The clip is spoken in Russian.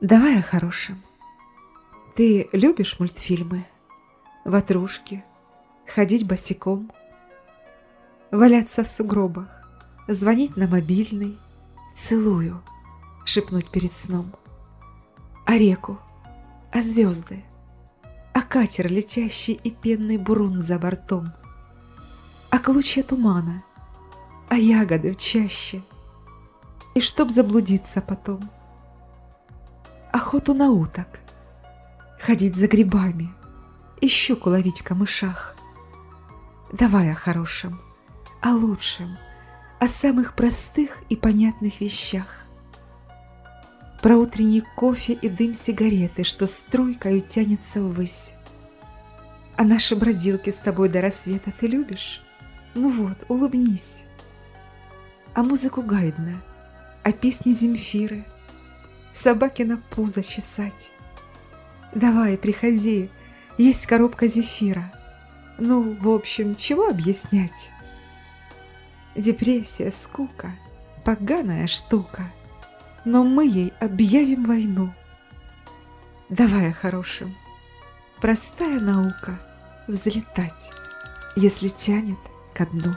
Давай о хорошем. Ты любишь мультфильмы? Ватрушки? Ходить босиком? Валяться в сугробах? Звонить на мобильный? Целую, шепнуть перед сном. А реку? А звезды? А катер, летящий и пенный бурун за бортом? А клочья тумана? А ягоды в чаще? И чтоб заблудиться потом? Охоту на уток? Ходить за грибами? И щуку ловить в камышах? Давай о хорошем, о лучшем, о самых простых и понятных вещах про утренний кофе и дым сигареты, что струйкою тянется ввысь. А наши бродилки с тобой до рассвета ты любишь? Ну вот, улыбнись. А музыку Гайдна, а песни Земфиры, собаки на пузо чесать. Давай, приходи, есть коробка зефира. Ну, в общем, чего объяснять? Депрессия, скука, поганая штука — но мы ей объявим войну. Давай о хорошем. Простая наука — взлетать, если тянет ко дну.